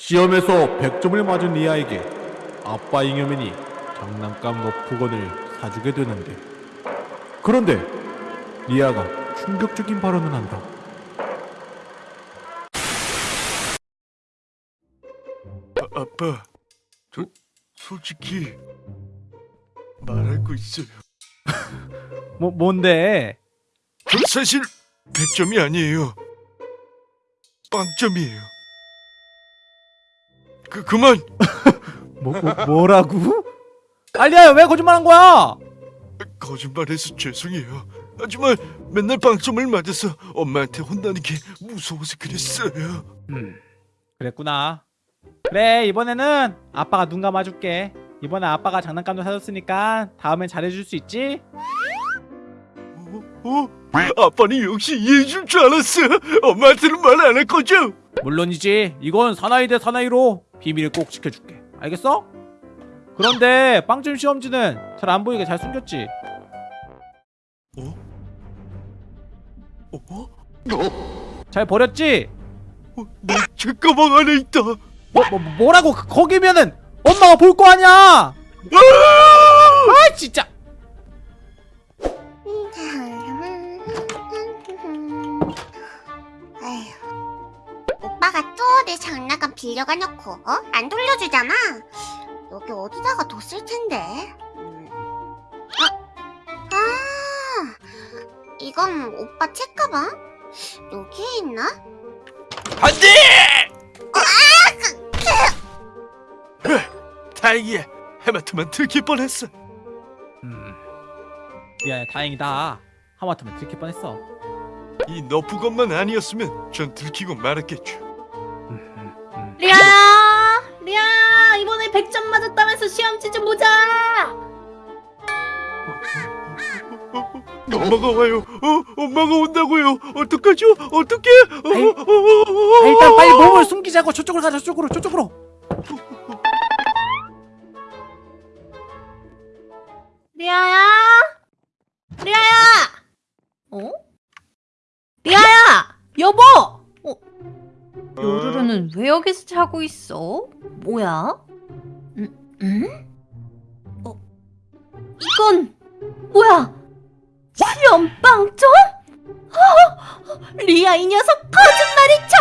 시험에서 100점을 맞은 리아에게 아빠 잉여맨이 장난감 너프건을 사주게 되는데 그런데 리아가 충격적인 발언을 한다. 아, 아빠, 저 솔직히 말할 거 있어요. 뭐 뭔데? 전 사실 100점이 아니에요. 빵점이에요. 그 그만. 뭐, 뭐 뭐 라고? 알리야 왜 거짓말한 거야? 거짓말해서 죄송해요. 하지만 맨날 빵점을 맞아서 엄마한테 혼나는 게 무서워서 그랬어요. 음 그랬구나. 그래 이번에는 아빠가 눈 감아줄게. 이번에 아빠가 장난감도 사줬으니까 다음엔 잘해줄 수 있지? 어? 어? 아빠는 역시 이해해줄 줄 알았어. 엄마한테는 말 안 할 거죠? 물론이지. 이건 사나이 대 사나이로 비밀을 꼭 지켜줄게. 알겠어? 그런데 빵점 시험지는 잘 안 보이게 잘 숨겼지. 어? 어? 잘 버렸지? 어? 내 책가방 안에 있다. 뭐, 뭐 뭐라고 그- 거기면은 엄마가 볼 거 아니야. 아! 아 진짜. 오빠가 내 장난감 빌려가 놓고 어? 안 돌려주잖아. 여기 어디다가 뒀을 텐데. 음. 아, 아, 이건 오빠 책가방? 여기에 있나? 안돼! 다행이야. 해마트만 들킬 뻔했어. 음. 미안해 다행이다. 하마터면 들킬 뻔했어. 이 너프것만 아니었으면 전 들키고 말았겠죠. 리아야! 리아야! 이번에 100점 맞았다면서 시험지 좀 보자! 엄마가 와요. 어, 엄마가 온다고요. 어떡하죠? 어떡해? 어, 아이, 어, 어, 어, 아, 일단 빨리 몸을 숨기자고 저쪽으로 가자 저쪽으로 저쪽으로. 리아야! 리아야! 어? 리아야! 여보! 어, 요루루는 왜 여기서 자고 있어? 뭐야? 음, 음? 어, 이건 뭐야? 시험 빵점? 어, 리아 이 녀석 거짓말이 쳐!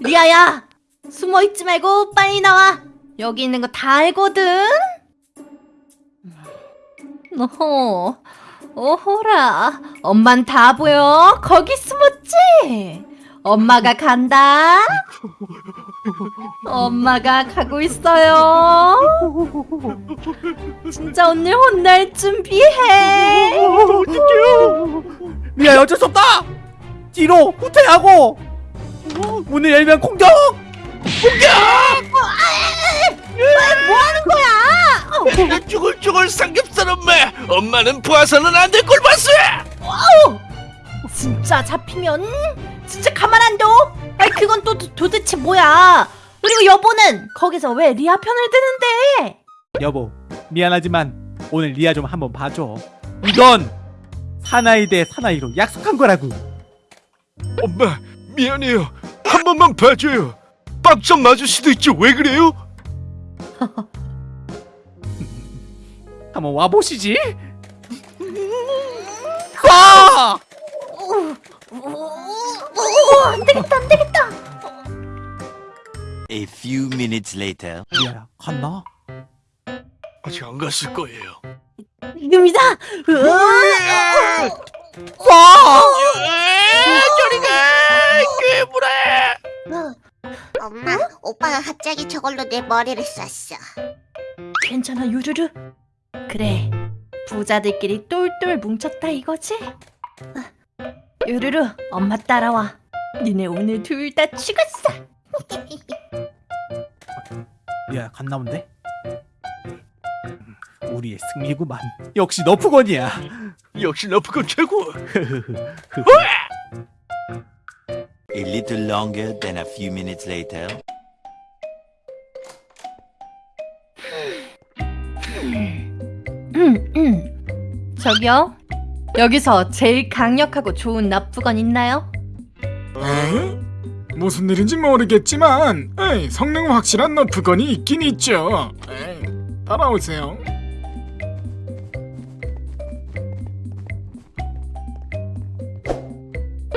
리아야, 숨어 있지 말고 빨리 나와. 여기 있는 거 다 알거든. 어허, 어허라. 엄만 다 보여. 거기 숨었지? 엄마가 간다. 엄마가 가고 있어요. 진짜 오늘 혼날 준비해. 어떡해요? 미야 어쩔 수 없다. 뒤로 후퇴하고 문을 열면 공격. 뭐 하는 거야? 나 죽을 죽을 삼겹살 엄마. 엄마는 부하서는 안될걸 봤어. 진짜 잡히면 진짜 가만 안 둬. 아이 그건 또 도, 도대체 뭐야? 그리고 여보는 거기서 왜 리아 편을 드는데? 여보 미안하지만 오늘 리아 좀 한번 봐줘. 이건 사나이 대 사나이로 약속한 거라고. 엄마 미안해요. 한 번만 봐줘요. 빵점 맞을 수도 있지 왜 그래요? 한번 와 보시지. 쏴! 안 되겠다 안 되겠다. A few minutes later. 리아야 갔나? 아직 안 갔을 거예요. 지금이다. 으아! 쏴! 엄마, 오빠가 갑자기 저걸로 내 머리를 쐈어. 괜찮아 유르르. 그래 부자들끼리 똘똘 뭉쳤다 이거지? 아, 유르르 엄마 따라와. 니네 오늘 둘 다 죽었어. 리아야 갔나 본데? 우리의 승리구만. 역시 너프건이야. 역시 너프건 최고. A little longer than a few minutes later. 음, 음. 저기요. 여기서 제일 강력하고 좋은 납부건 있나요? 어? 무슨 일인지 모르겠지만 에이, 성능 확실한 너프건이 있긴 있죠. 에이, 따라오세요.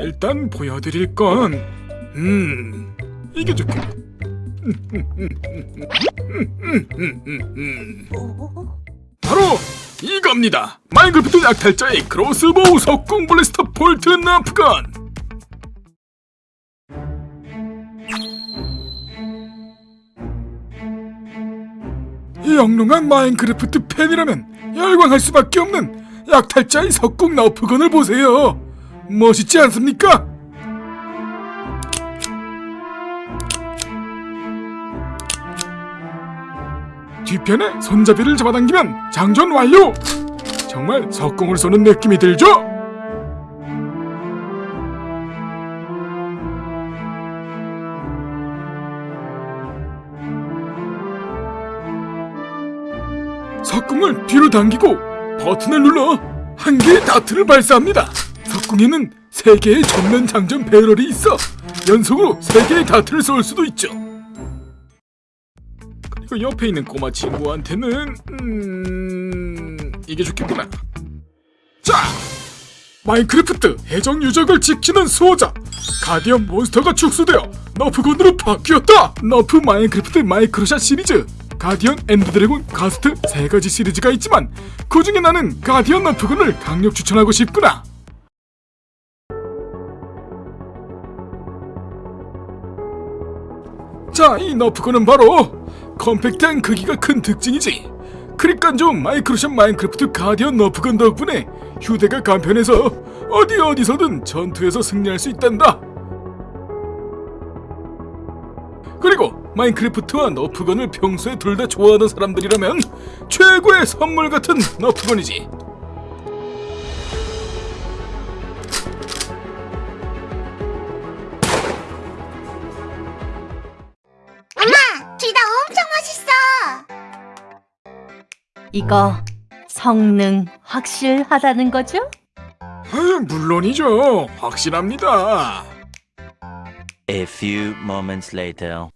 일단 보여드릴 건, 음, 이게 좋겠. 바로 이겁니다. 마인크래프트 약탈자의 crossbow 석궁 blaster bolt Nerf gun. 이 영롱한 마인크래프트 팬이라면 열광할 수밖에 없는 약탈자의 석궁 너프건을 보세요. 멋있지 않습니까? 뒤편에 손잡이를 잡아당기면 장전 완료! 정말 석궁을 쏘는 느낌이 들죠? 석궁을 뒤로 당기고 버튼을 눌러 한 개의 다트를 발사합니다. 석궁에는 세 개의 전면 장전 배럴이 있어 연속으로 세 개의 다트를 쏠 수도 있죠. 그리고 옆에 있는 꼬마 친구한테는 음... 이게 좋겠구나. 자, 마인크래프트 해적 유적을 지키는 수호자 가디언 몬스터가 축소되어 너프건으로 바뀌었다. 너프 마인크래프트 마이크로샷 시리즈 가디언 엔더 드래곤 가스트 세 가지 시리즈가 있지만 그 중에 나는 가디언 너프건을 강력 추천하고 싶구나. 자, 이 너프건은 바로 컴팩트한 크기가 큰 특징이지. 그러니까 좀 마이크로샷 마인크래프트 가디언 너프건 덕분에 휴대가 간편해서 어디 어디서든 전투에서 승리할 수 있단다. 그리고 마인크래프트와 너프건을 평소에 둘 다 좋아하는 사람들이라면 최고의 선물 같은 너프건이지. 둘 다 엄청 멋있어. 이거 성능 확실하다는 거죠? 아, 물론이죠. 확실합니다. A few moments later.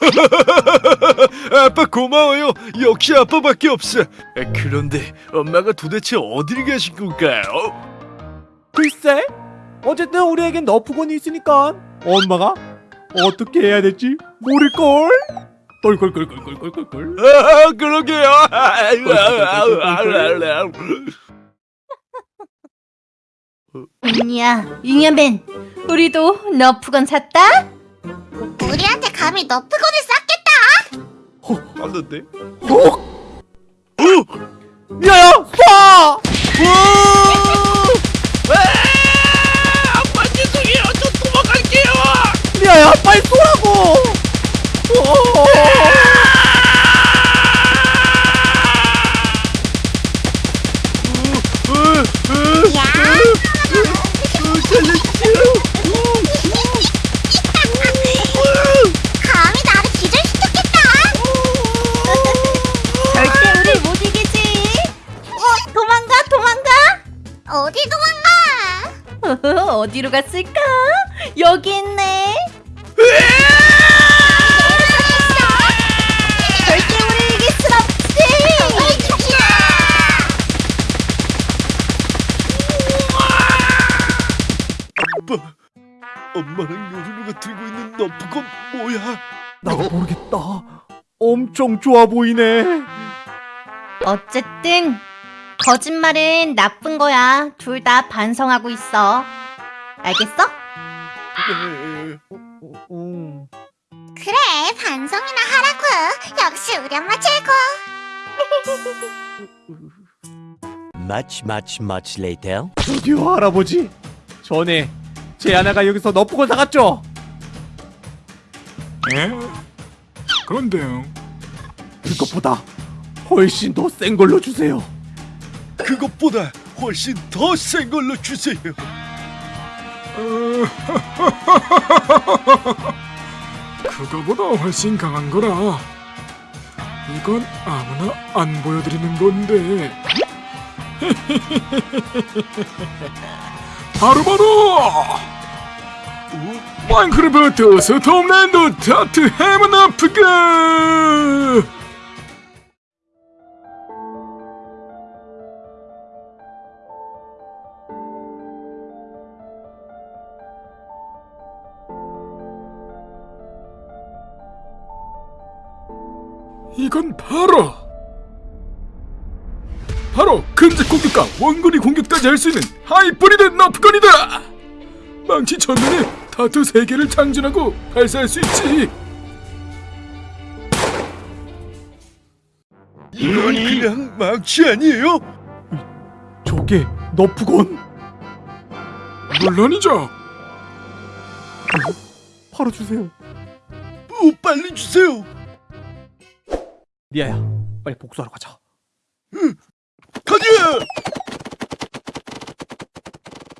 아빠 고마워요. 역시 아빠밖에 없어. 아, 그런데 엄마가 도대체 어딜 가신 걸까요? 글쎄 어쨌든 우리에겐 너프건이 있으니까 엄마가 어떻게 해야 될지 모를걸 똘똘똘똘똘똘똘 아, 그러게요. 아니야 잉여맨 우리도 너프건 샀다? 우리한테 감히 너프건을 쐈겠다. 맞는데? 야야 갔을까? 여기 있네 절대 우리 이길 순 없지 아빠, 엄마랑 요루루가 들고 있는 너프건 뭐야? 나 모르겠다 엄청 좋아 보이네 어쨌든 거짓말은 나쁜 거야. 둘 다 반성하고 있어. 알겠어? 음. 그래, 반성이나 하라고. 역시 우리 엄마 최고. Much, much, much later. 저기요 할아버지 전에 제 아내가 여기서 너프건 사갔죠? 예? 그런데요. 그것보다 훨씬 더 센 걸로 주세요 그것보다 훨씬 더 센 걸로 주세요. 그거보다 훨씬 강한 거라. 이건 아무나 안 보여드리는 건데. 바로 바로 마인크래프트 스톰랜드 타트 헤븐 아프가 이건 바로 바로 근접 공격과 원거리 공격까지 할 수 있는 하이브리드 너프건이다 망치 전면에 타투 3개를 장전하고 발사할 수 있지 이건 그냥 망치 아니에요? 저게 너프건? 물론이죠 바로 주세요. 오, 빨리 주세요. 니아야 빨리 복수하러 가자. 응. 가지!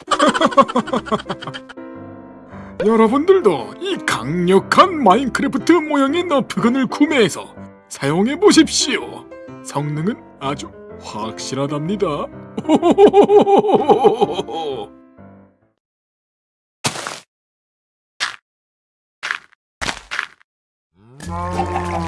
여러분들도 이 강력한 마인크래프트 모양의 너프건을 구매해서 사용해 보십시오. 성능은 아주 확실하답니다.